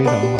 非常好。